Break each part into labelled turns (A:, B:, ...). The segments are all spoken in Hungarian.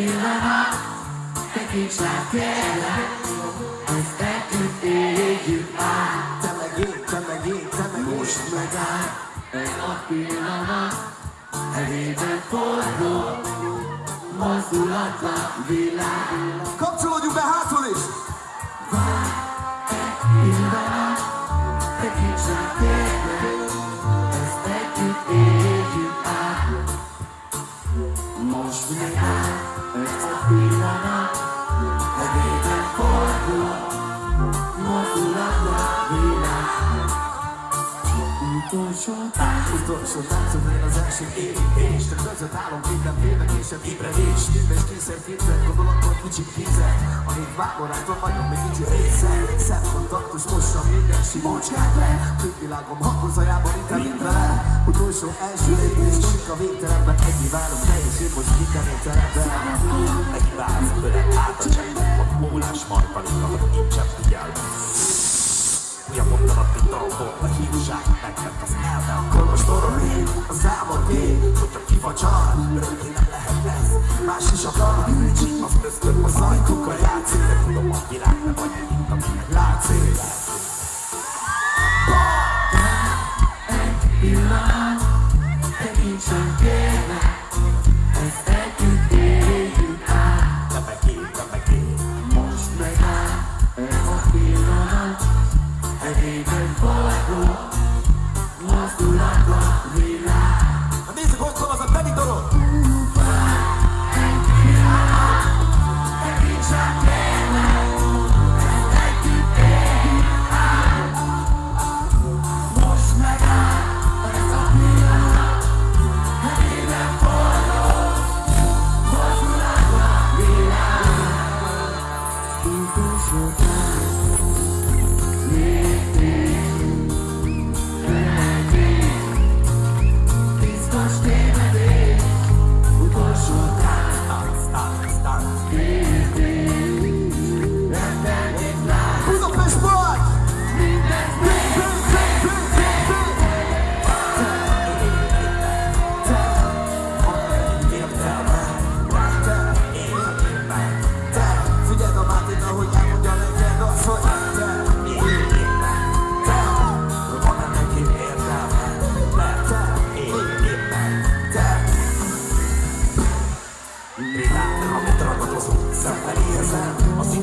A: Egy pillanat, tekints rá kérlek, ezt együtt éljük át.
B: Te meg én, te meg én, te meg én.
A: Most megáll ez a pillanat, Elében forgó, mozdulatlan világ.
B: Kapcsolódjunk be hátul is!
A: Pillanat, tekints rá kérlek, Utolsó
B: Utolsó táncom én az első építés Te között állom minden félvekésebb ébredés Minden kényszer képzel, gondolatok kicsit kézel A hét vágorától vagyok még kicsi része Szemkontaktus mossa minden simócskát le Külvilágom hangozajában inkább mint vele Utolsó első lépés Csik a végtelenben Ennyi várom te és én most kikemény teremben
C: Egy váz öle át a cseppet, a mólás marpalika, a hívság, megvett az elme, a
B: Kolos torony, az álmod ég Hogyha kifacsar, örökké nem lehet ez Más is akar, bűncsi, az ösztön, az ajtókkal játszik De tudom, a világ nem annyi, mint aminek látszik
A: pillanat, tekints rá kérlek, ezt együtt éljük át.
C: én.
A: Most megáll ez a pillanat, forgó, mozdulatlan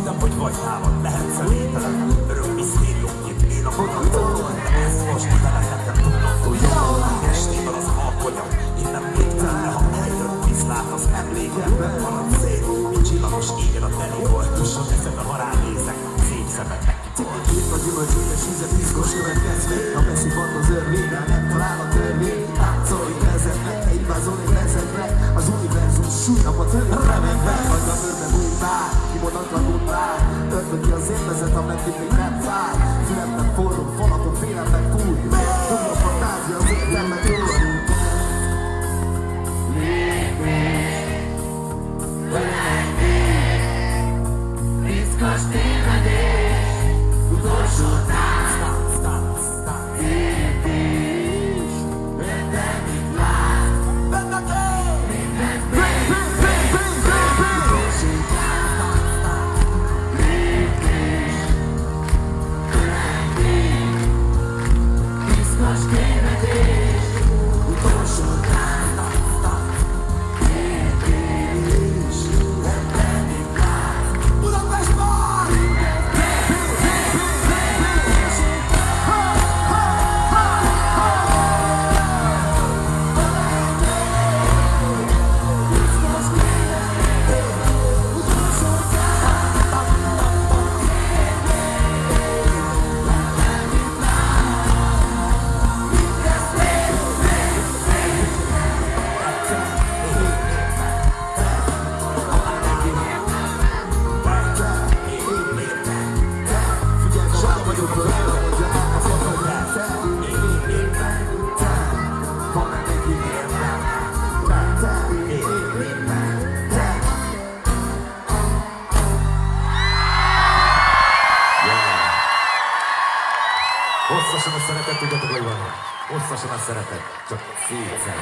C: Hittem, hogy vagy nálad, lehet személytelen. Örök misztériumként én a De ezt most ide lehetem tudnom túl jól Estében az alkonyom, innen végtelen Ha eljön, viszlát az emlékemben. A szép, mint csillagos égen a teliból Tusson eszembe, ha ránézek, szép megkitol
B: Itt a gyümölcsényes íze piszkos következmény. A messzi van az örvényel, nem talál a törvény. Táncolj kezednek, egy vázolni vezekre Az univerzum súlynak a tőle ki az élvezet, ameddig még nem fáj. Fülemben forró, falakon félemben fúj. Tudom a fantázia az értelmet túl
C: Hosszasan a szeretet, tudjátok, hogy van? Hosszasan a szeretet, csak szétszer.